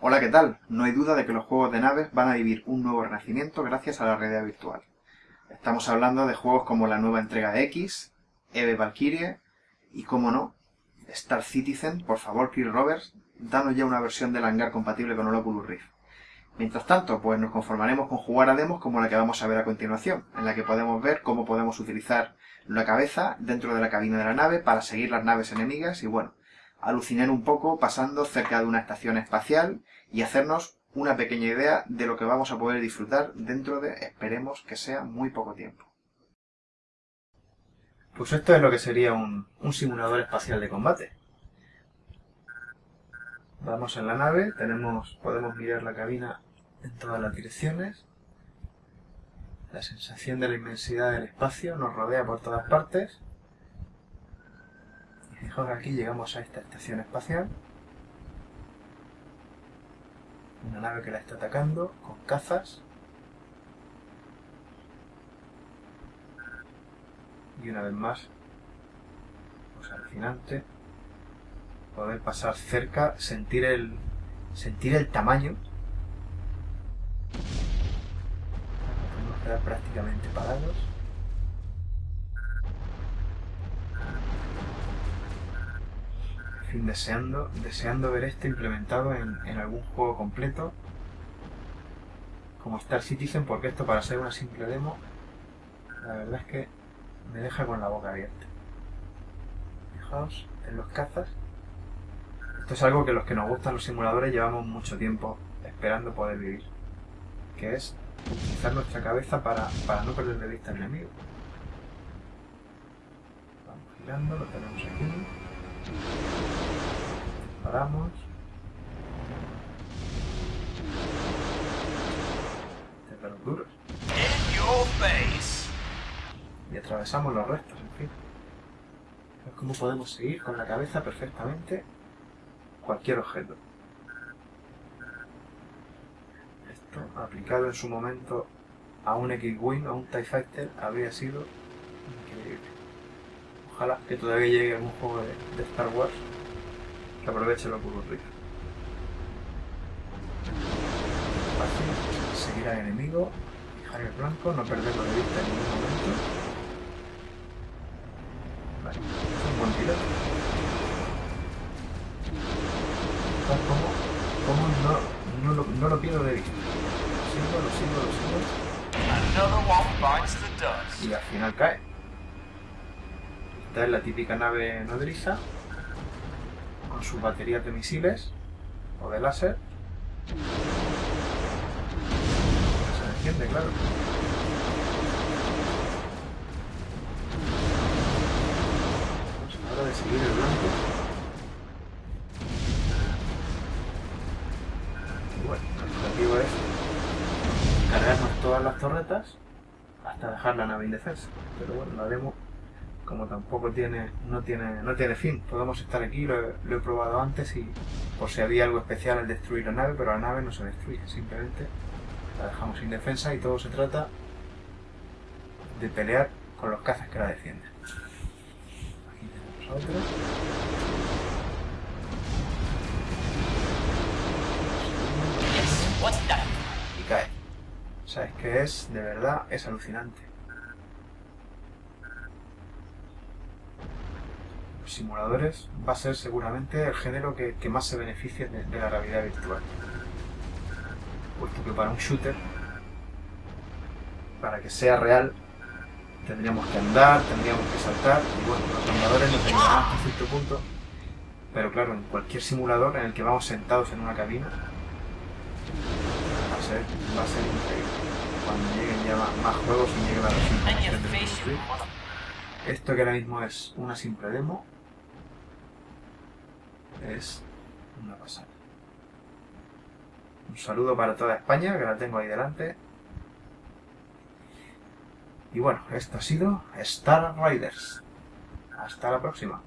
Hola, ¿qué tal? No hay duda de que los juegos de naves van a vivir un nuevo renacimiento gracias a la realidad virtual. Estamos hablando de juegos como la nueva entrega de X, Eve Valkyrie y, como no, Star Citizen. Por favor, Chris Roberts, danos ya una versión del hangar compatible con el Oculus Rift. Mientras tanto, pues nos conformaremos con jugar a demos como la que vamos a ver a continuación, en la que podemos ver cómo podemos utilizar la cabeza dentro de la cabina de la nave para seguir las naves enemigas y bueno, alucinar un poco pasando cerca de una estación espacial y hacernos una pequeña idea de lo que vamos a poder disfrutar dentro de, esperemos que sea muy poco tiempo. Pues esto es lo que sería un, un simulador espacial de combate. Vamos en la nave, tenemos, podemos mirar la cabina en todas las direcciones. La sensación de la inmensidad del espacio nos rodea por todas partes. Fijaos aquí llegamos a esta estación espacial. Una nave que la está atacando con cazas. Y una vez más, pues alucinante poder pasar cerca, sentir el, sentir el tamaño prácticamente parados. Fin, deseando, deseando ver esto implementado en, en algún juego completo como Star Citizen, porque esto para ser una simple demo, la verdad es que me deja con la boca abierta. Fijaos en los cazas. Esto es algo que los que nos gustan los simuladores llevamos mucho tiempo esperando poder vivir. Que es utilizar nuestra cabeza para, para no perder de vista al enemigo. Vamos girando, lo tenemos aquí. Paramos. Los duros. Y atravesamos los restos, en fin. Es como podemos seguir con la cabeza perfectamente cualquier objeto. aplicado en su momento a un X-Wing, a un TIE Fighter, habría sido. Ojalá que todavía llegue algún juego de, Star Wars que aproveche lo Oculus Rift. Fácil, seguir al enemigo, fijar el blanco, no perderlo de vista en ningún momento. Vale, es un buen piloto. ¿Cómo, cómo no no lo, no lo pierdo de vista. Lo sigo, lo sigo, Y al final cae. Esta es la típica nave nodriza con sus baterías de misiles o de láser. Se defiende, claro. Pues ahora de seguir el blanco. cargarnos todas las torretas hasta dejar la nave indefensa. Pero bueno, la demo, como tampoco tiene, no tiene, no tiene fin, podemos estar aquí, lo, he probado antes y por si había algo especial al destruir la nave, pero la nave no se destruye, simplemente la dejamos indefensa y todo se trata de pelear con los cazas que la defienden. Aquí tenemos otra. Y cae. O sea, es que es, de verdad, es alucinante. Los simuladores va a ser seguramente el género que, más se beneficie de, la realidad virtual. Puesto que para un shooter, para que sea real, tendríamos que andar, tendríamos que saltar, y bueno, los simuladores nos ayudarán hasta cierto punto, pero claro, en cualquier simulador en el que vamos sentados en una cabina, va a ser, va a ser increíble. Cuando lleguen ya más, juegos y llegue la versión de Esto que ahora mismo es una simple demo, es una pasada. Un saludo para toda España, que la tengo ahí delante. Y bueno, esto ha sido Star Riders. Hasta la próxima.